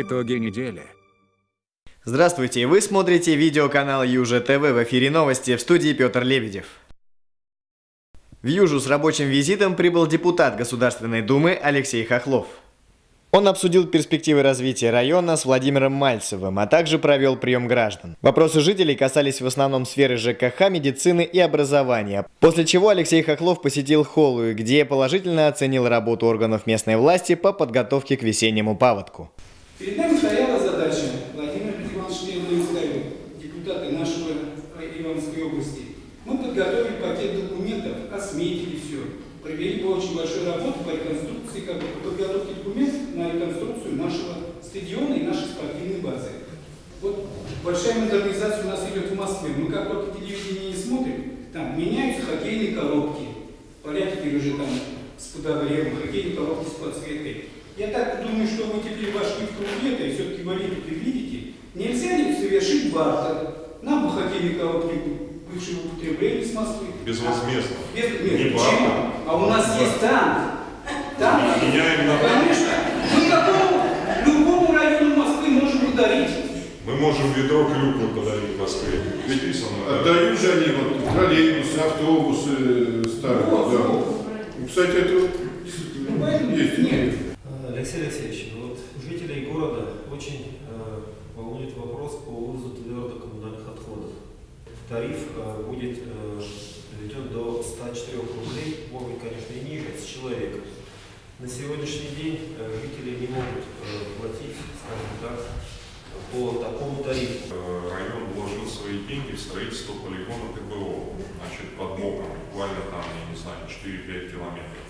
Итоги недели. Здравствуйте, вы смотрите видеоканал Южа ТВ в эфире новости в студии Петр Лебедев. В Южу с рабочим визитом прибыл депутат Государственной Думы Алексей Хохлов. Он обсудил перспективы развития района с Владимиром Мальцевым, а также провел прием граждан. Вопросы жителей касались в основном сферы ЖКХ, медицины и образования. После чего Алексей Хохлов посетил Холую, где положительно оценил работу органов местной власти по подготовке к весеннему паводку. Перед нами стояла задача, Владимир Иванович Левин, депутаты нашего Ивановской области. Мы подготовили пакет документов, косметики, все. Провели очень большой работу по реконструкции, как бы, по подготовке документов на реконструкцию нашего стадиона и нашей спортивной базы. Вот большая модернизация у нас идет в Москве. Мы как только телевидение не смотрим, там меняются хоккейные коробки. Теперь уже там с подогревом, хоккейные коробки с подсветкой. Я так думаю, что вы теперь вошли в круг лета и все-таки в Олимпике видите, нельзя ли совершить бартер? Нам бы хоккейные коробки бывшего употребления с Москвы. Безвозмездно. Без, нет, Не почему? А у нас Не есть танк. Танк. Меняем на- Конечно. Мы какому, любому району Москвы можем ударить. Мы можем ведро клюквы подарить в Москве. Да. Отдают же они вот троллейбусы, автобусы э, старые. Вот, да. вот. Ну, Кстати, это. Алексей Алексеевич, вот жителей города очень э, волнует вопрос по вывозу твердых коммунальных отходов. Тариф э, будет э, до 104 рублей, может быть, конечно, и ниже, с человека. На сегодняшний день э, жители не могут э, платить, скажем так, по такому тарифу. Э, Район вложил свои деньги в строительство полигона ТБО, значит, под боком, буквально там, я не знаю, 4-5 километров.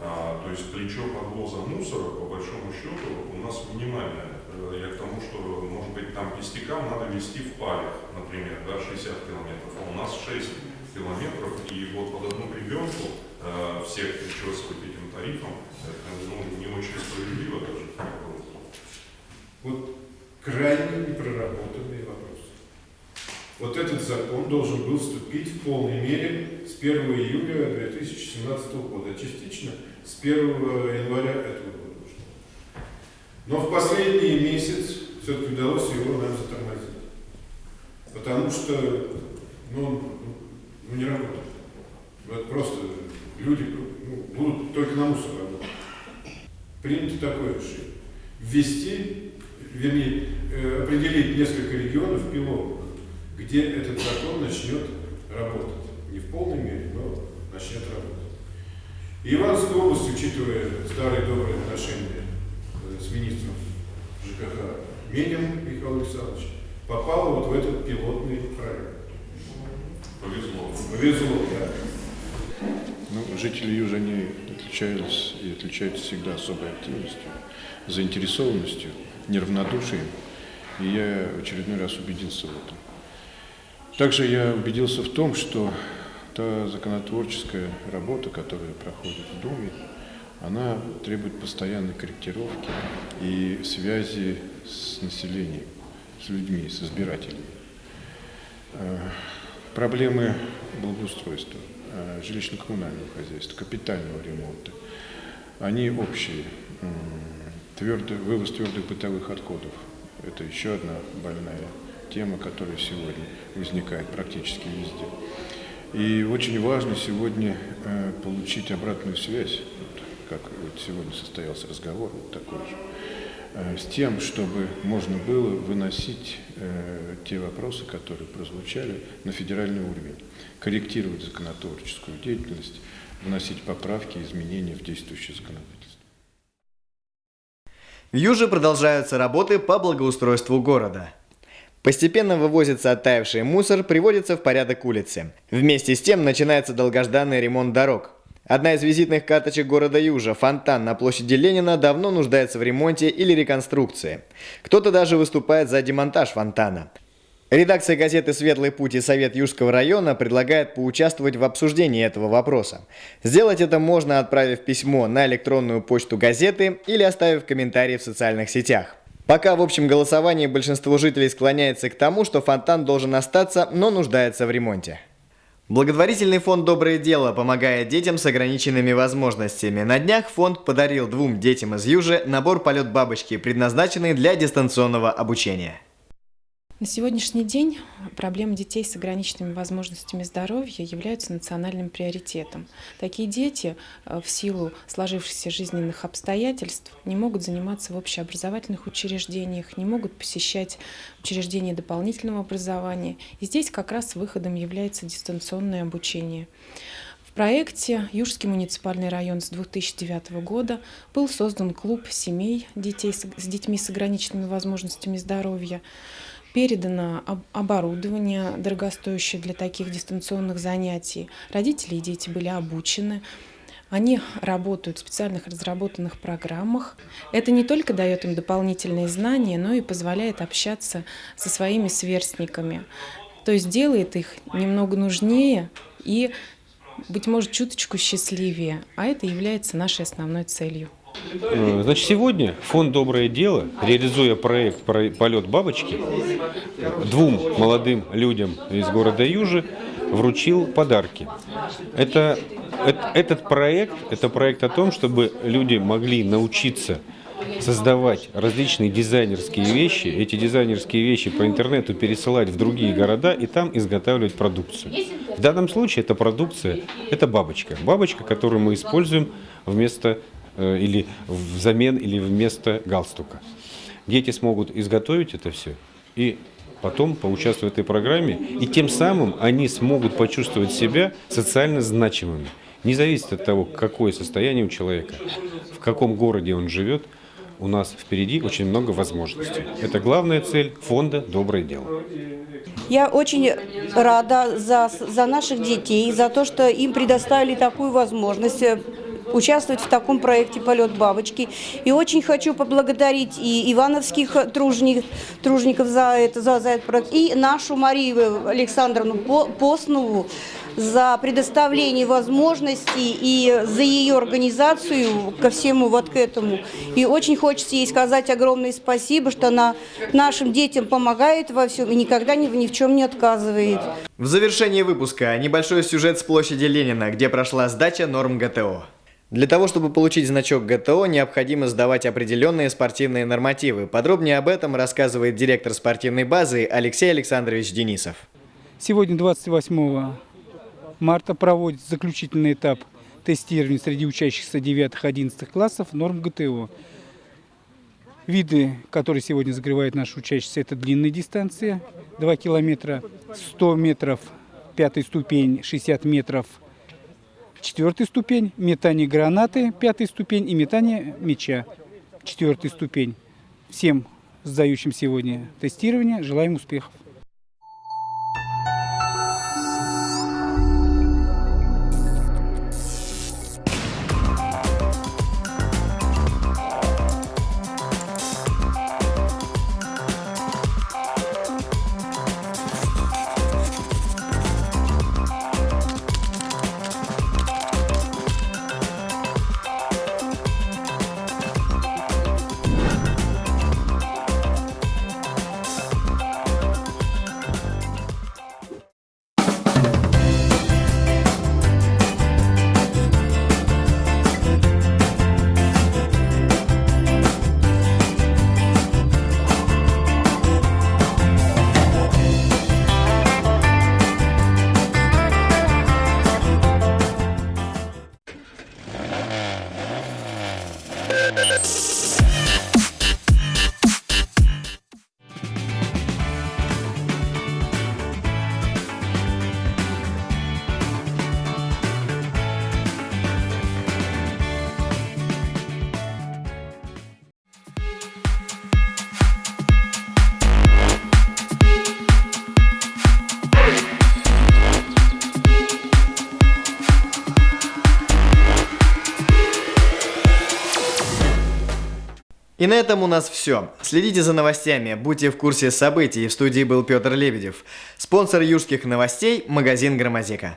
А, то есть плечо подвоза мусора, по большому счету, у нас минимальное. Э, Я к тому, что, может быть, там пестикам надо везти в паре, например, да, 60 километров, а у нас 6 километров, и вот под одну ребенку э, всех причесывать этим тарифом, это ну, не очень справедливо даже. Вот крайне непроработанные. Вот этот закон должен был вступить в полной мере с 1 июля 2017 года, частично с 1 января этого года. уже. Но в последний месяц все-таки удалось его нам затормозить. Потому что ну, он, ну, не работает. Вот просто люди ну, будут только на мусор работать. Принято такое решение. Ввести, вернее, э, определить несколько регионов пилотных, где этот закон начнет работать. Не в полной мере, но начнет работать. И Ивановская область, учитывая старые добрые отношения э, с министром ЖКХ Минем Михаилом Александровичем, попала вот в этот пилотный проект. Повезло. Повезло, да. Ну, жители Южа, они отличались и отличаются всегда особой активностью, заинтересованностью, неравнодушием. И я в очередной раз убедился в этом. Также я убедился в том, что та законотворческая работа, которая проходит в Думе, она требует постоянной корректировки и связи с населением, с людьми, с избирателями. Э, Проблемы благоустройства, э, жилищно-коммунального хозяйства, капитального ремонта, они общие. Твердый, вывоз твердых бытовых отходов – это еще одна больная тема, которая сегодня возникает практически везде. И очень важно сегодня э, получить обратную связь, вот как вот сегодня состоялся разговор вот такой же, э, с тем, чтобы можно было выносить э, те вопросы, которые прозвучали на федеральный уровень, корректировать законотворческую деятельность, вносить поправки, изменения в действующее законодательство. В Юже продолжаются работы по благоустройству города. Постепенно вывозится оттаивший мусор, приводится в порядок улицы. Вместе с тем начинается долгожданный ремонт дорог. Одна из визитных карточек города Южа, фонтан на площади Ленина, давно нуждается в ремонте или реконструкции. Кто-то даже выступает за демонтаж фонтана. Редакция газеты «Светлый путь» и Совет Южского района предлагает поучаствовать в обсуждении этого вопроса. Сделать это можно, отправив письмо на электронную почту газеты или оставив комментарий в социальных сетях. Пока в общем голосовании большинство жителей склоняется к тому, что фонтан должен остаться, но нуждается в ремонте. Благотворительный фонд «Доброе дело» помогает детям с ограниченными возможностями. На днях фонд подарил двум детям из Южи набор «Полет бабочки», предназначенный для дистанционного обучения. На сегодняшний день проблемы детей с ограниченными возможностями здоровья являются национальным приоритетом. Такие дети э, в силу сложившихся жизненных обстоятельств не могут заниматься в общеобразовательных учреждениях, не могут посещать учреждения дополнительного образования. И здесь как раз выходом является дистанционное обучение. В проекте Южский муниципальный район с 2009 года был создан клуб семей детей с детьми с ограниченными возможностями здоровья передано оборудование дорогостоящее для таких дистанционных занятий. Родители и дети были обучены. Они работают в специальных разработанных программах. Это не только дает им дополнительные знания, но и позволяет общаться со своими сверстниками. То есть делает их немного нужнее и, быть может, чуточку счастливее. А это является нашей основной целью. Э, значит, сегодня фонд «Доброе дело», реализуя проект «Полет бабочки», двум молодым людям из города Южи вручил подарки. Это, это, этот проект, это проект о том, чтобы люди могли научиться создавать различные дизайнерские вещи, эти дизайнерские вещи по интернету пересылать в другие города и там изготавливать продукцию. В данном случае эта продукция – это бабочка. Бабочка, которую мы используем вместо или взамен или вместо галстука. Дети смогут изготовить это все и потом поучаствовать в этой программе, и тем самым они смогут почувствовать себя социально значимыми. Не зависит от того, какое состояние у человека, в каком городе он живет, у нас впереди очень много возможностей. Это главная цель фонда «Доброе дело». Я очень рада за, за наших детей, за то, что им предоставили такую возможность участвовать в таком проекте «Полет бабочки». И очень хочу поблагодарить и ивановских тружник, тружников за, это, за, за этот проект, и нашу Марию Александровну Постнову за предоставление возможностей и за ее организацию ко всему вот к этому. И очень хочется ей сказать огромное спасибо, что она нашим детям помогает во всем и никогда ни, ни в чем не отказывает. В завершении выпуска небольшой сюжет с площади Ленина, где прошла сдача норм ГТО. Для того, чтобы получить значок ГТО, необходимо сдавать определенные спортивные нормативы. Подробнее об этом рассказывает директор спортивной базы Алексей Александрович Денисов. Сегодня, 28 марта, проводится заключительный этап тестирования среди учащихся 9-11 классов норм ГТО. Виды, которые сегодня закрывают наши учащиеся, это длинная дистанция, 2 километра, 100 метров, пятая ступень, 60 метров – Четвертая ступень – метание гранаты, пятая ступень и метание мяча, четвертая ступень. Всем сдающим сегодня тестирование желаем успехов. И на этом у нас все. Следите за новостями, будьте в курсе событий. В студии был Петр Лебедев. Спонсор южских новостей – магазин Громозека.